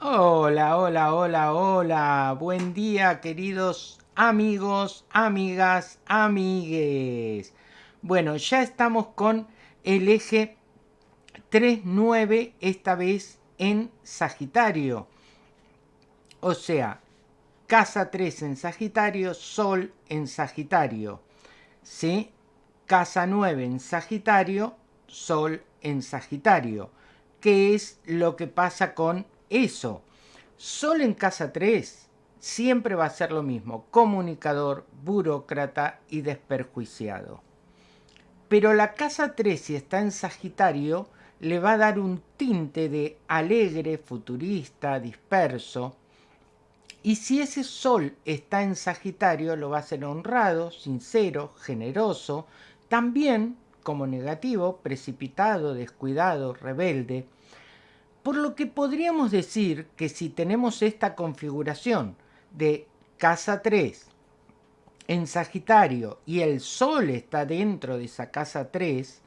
Hola, hola, hola, hola. Buen día, queridos amigos, amigas, amigues. Bueno, ya estamos con el eje 3-9, esta vez en Sagitario. O sea, casa 3 en Sagitario, Sol en Sagitario. ¿Sí? Casa 9 en Sagitario, Sol en Sagitario. ¿Qué es lo que pasa con eso. Solo en casa 3 siempre va a ser lo mismo, comunicador, burócrata y desperjuiciado. Pero la casa 3, si está en Sagitario, le va a dar un tinte de alegre, futurista, disperso. Y si ese sol está en Sagitario, lo va a ser honrado, sincero, generoso, también como negativo, precipitado, descuidado, rebelde, por lo que podríamos decir que si tenemos esta configuración de casa 3 en Sagitario y el Sol está dentro de esa casa 3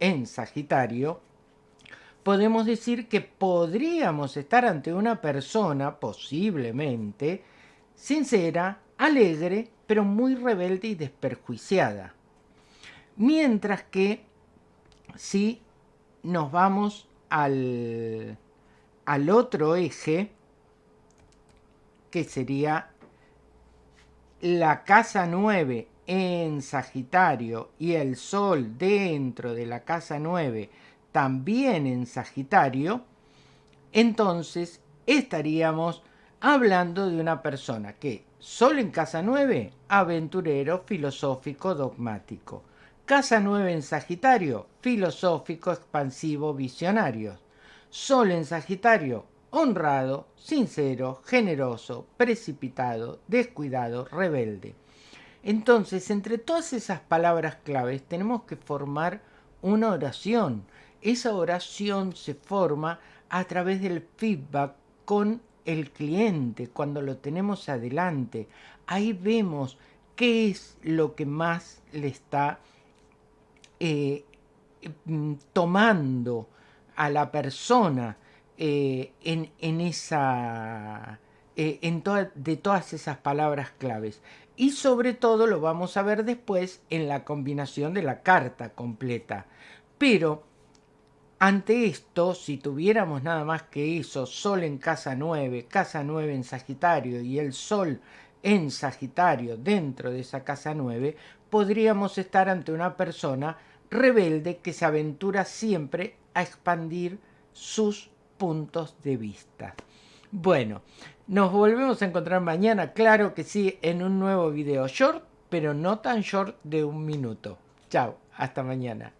en Sagitario, podemos decir que podríamos estar ante una persona, posiblemente, sincera, alegre, pero muy rebelde y desperjuiciada. Mientras que si nos vamos al al otro eje, que sería la casa 9 en Sagitario y el Sol dentro de la casa 9 también en Sagitario, entonces estaríamos hablando de una persona que Sol en casa 9, aventurero, filosófico, dogmático. Casa 9 en Sagitario, filosófico, expansivo, visionario. Sol en Sagitario, honrado, sincero, generoso, precipitado, descuidado, rebelde. Entonces, entre todas esas palabras claves tenemos que formar una oración. Esa oración se forma a través del feedback con el cliente, cuando lo tenemos adelante. Ahí vemos qué es lo que más le está eh, mm, tomando a la persona eh, en, esa, eh, en de todas esas palabras claves. Y sobre todo lo vamos a ver después en la combinación de la carta completa. Pero ante esto, si tuviéramos nada más que eso, Sol en casa 9, casa 9 en Sagitario y el Sol en Sagitario dentro de esa casa 9, podríamos estar ante una persona rebelde que se aventura siempre a expandir sus puntos de vista. Bueno, nos volvemos a encontrar mañana, claro que sí, en un nuevo video short, pero no tan short de un minuto. Chao, hasta mañana.